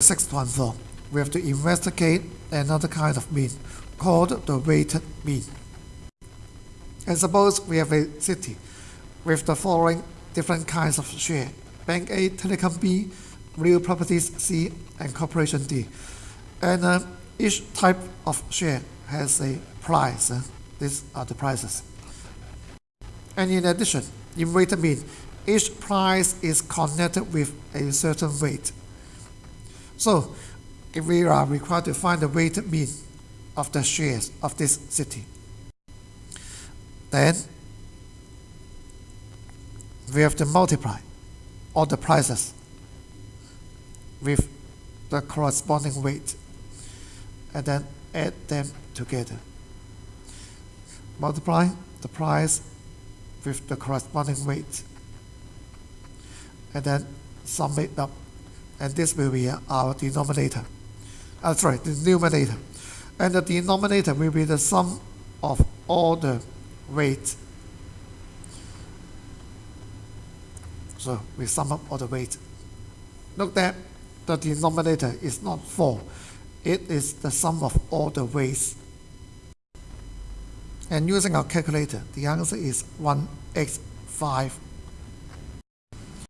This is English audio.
sixth one though, we have to investigate another kind of mean called the weighted mean. And suppose we have a city with the following different kinds of share. Bank A, Telecom B, Real Properties C, and Corporation D. And uh, each type of share has a price. uh, these are the prices. And in addition, in weighted mean, each price is connected with a certain weight. So, if we are required to find the weighted mean of the shares of this city, then we have to multiply all the prices with the corresponding weight and then add them together. Multiply the price with the corresponding weight and then sum it up and this will be our denominator. Uh, sorry, the numerator. And the denominator will be the sum of all the weight. So we sum up all the weight. Note that the denominator is not 4. It is the sum of all the weights. And using our calculator, the answer is 1x5